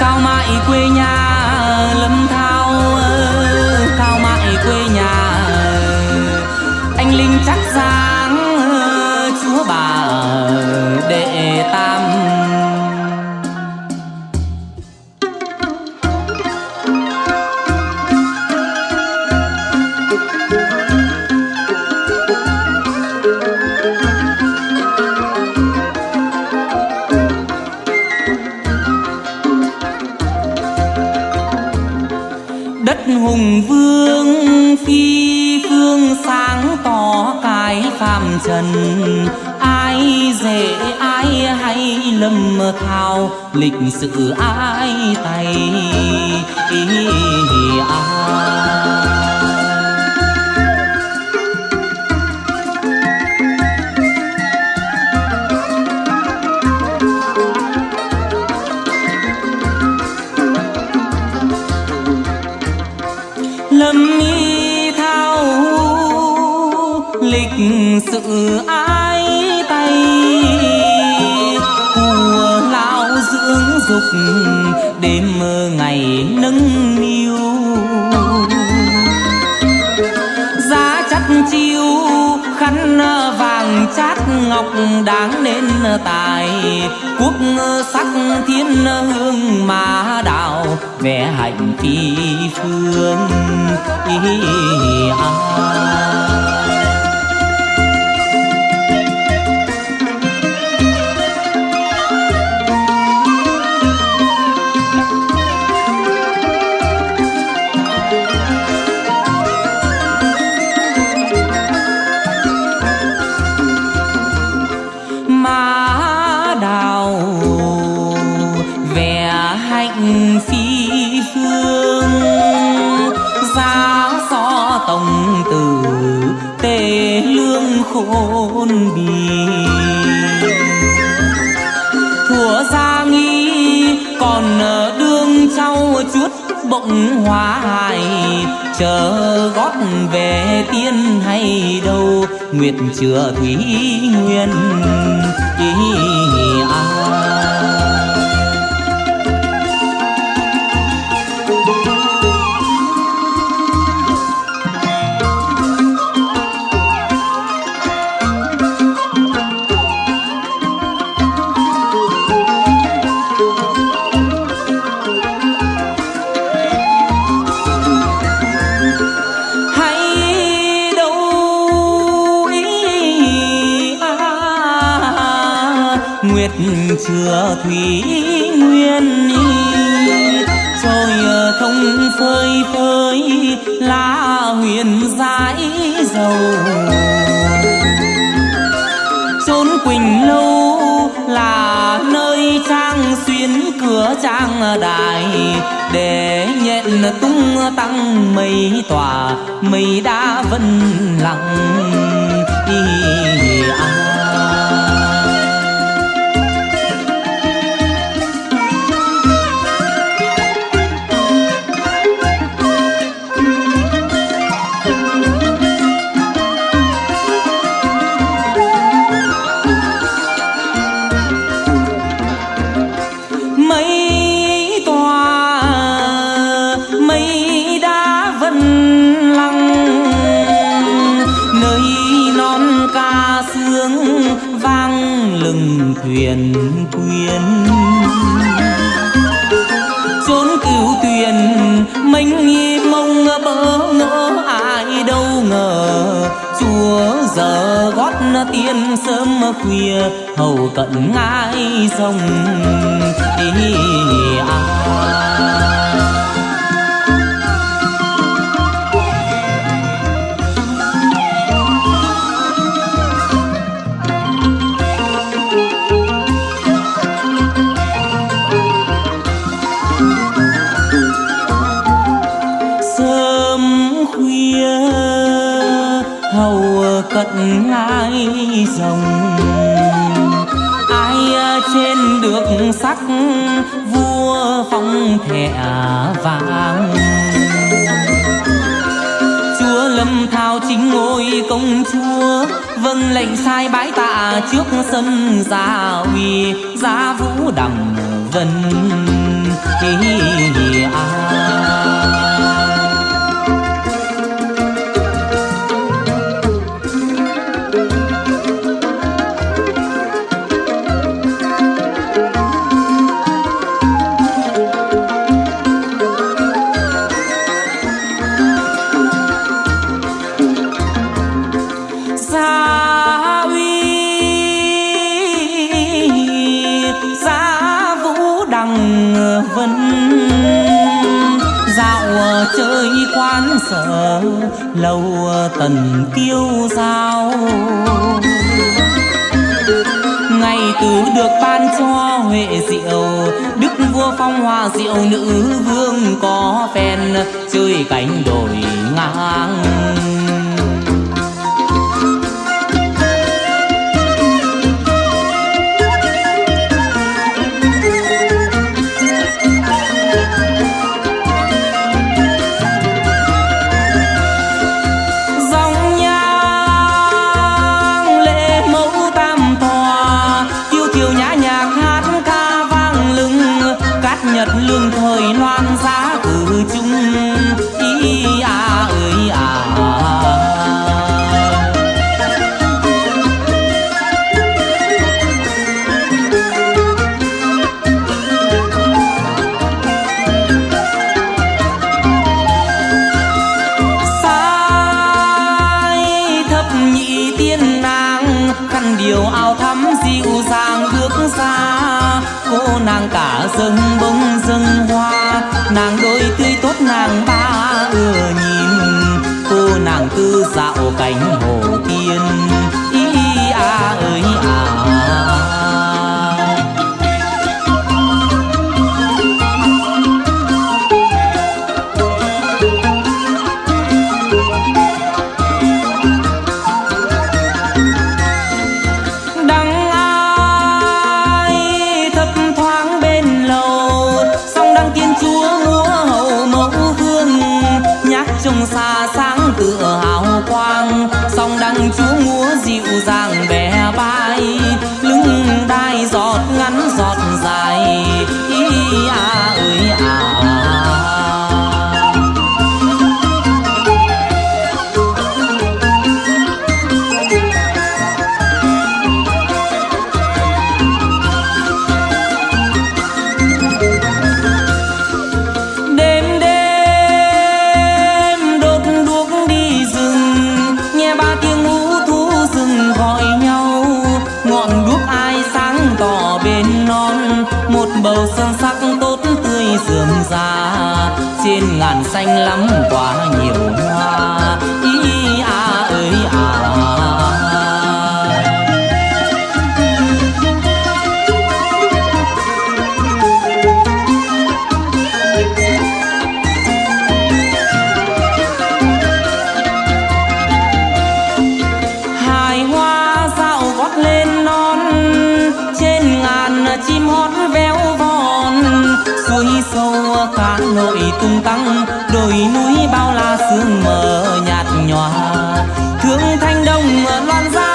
cao mãi quê nhà, lâm thao cao mãi quê nhà, anh linh chắc giáng chúa bà để ta trần. Ai dễ ai hay lâm thao lịch sự ai tay. Ai nâng niu. Giá chắt chiêu khăn vàng chát ngọc đáng nên tài. Quốc sắc thiên hương mà đạo vẽ hạnh phi phương ý ai khôn bì. Thủa ra nghi còn đương trao chút bỗng hoa hài chờ gót về tiên hay đâu, nguyệt chừa thủy nguyên. Ý nguyên y rồi ờ, thông phơi phơi lá huyền dãi dầu. Chốn quỳnh lâu là nơi trang xuyến cửa trang đài, để nhận tung tăng mây tỏa, mây đã vân lặng. Vang thuyền. Quyến chốn cửu tuyền mênh mông bỡ ngỡ, ai đâu ngờ. Chúa giờ gót tiên sớm khuya, hầu cận ngai sông. Ý ai trên được sắc, vua phong thẻ vàng chúa lâm thao chính ngôi công chúa vâng lệnh sai bái tạ trước sân gia uy, gia vũ đằng vân hi hi à. Đáng sợ lâu tần kiêu giao. Ngày từ được ban cho huệ diệu, đức vua phong hoa diệu nữ vương có phen, chơi cánh đồi ngang. Cánh hồ tiên. Ngàn xanh lắm quá nhiều cá nội tung tăng, đồi núi bao la sương mờ nhạt nhòa. Thương thanh đông loan ra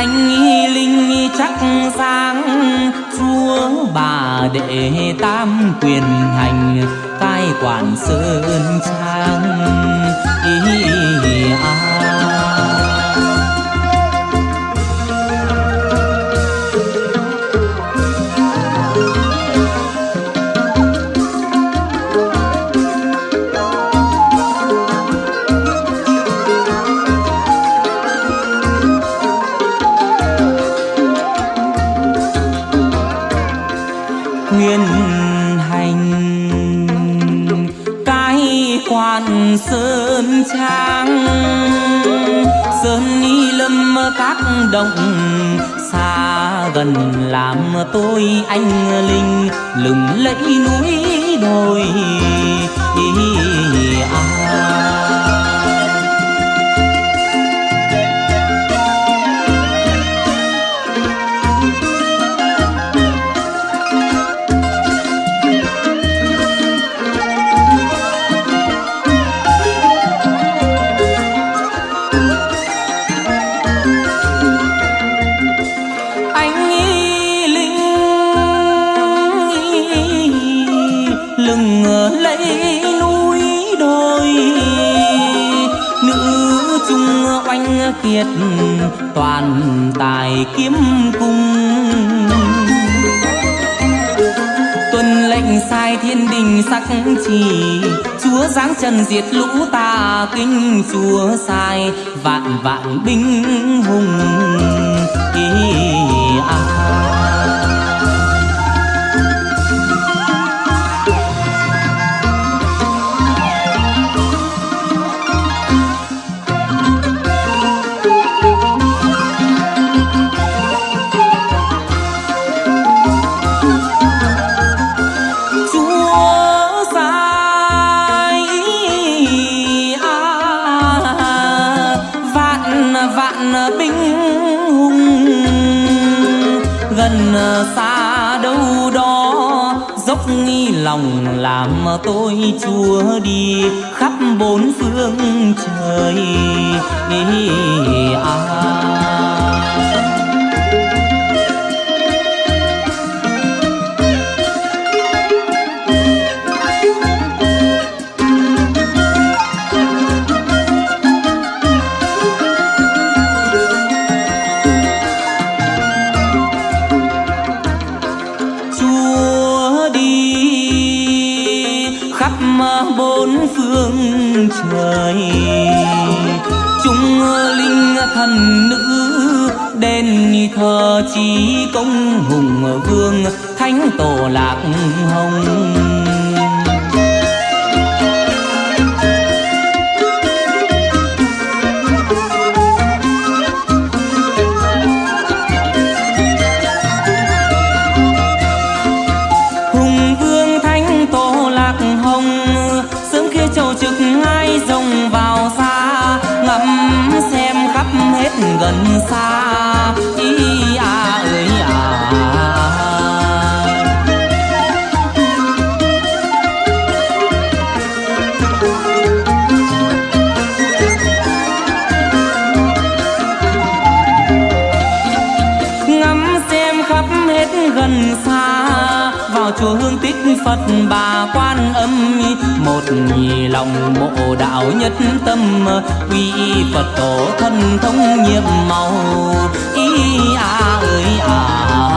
anh linh chắc sáng chúa bà đệ tam quyền hành cai quản sơn trang ý, ý, à. Rộng xa gần làm tôi anh linh lừng lẫy núi đồi. Kiệt toàn tài kiếm cung tuân lệnh sai thiên đình sắc chỉ, chúa giáng trần diệt lũ ta kinh chúa sai vạn vạn binh hùng ý à. Lòng làm tôi chúa đi khắp bốn phương trời à. Linh thần nữ đền thờ chí công hùng vương, thánh tổ lạc hồng. Trực ngai rồng vào gần xa ý à ơi à. Ngắm xem khắp hết gần xa vào chùa hương tích phật bà quan âm một nhì lòng mộ đạo nhất tâm, quy phật tổ thân thống nhiệm màu. Ý à ơi à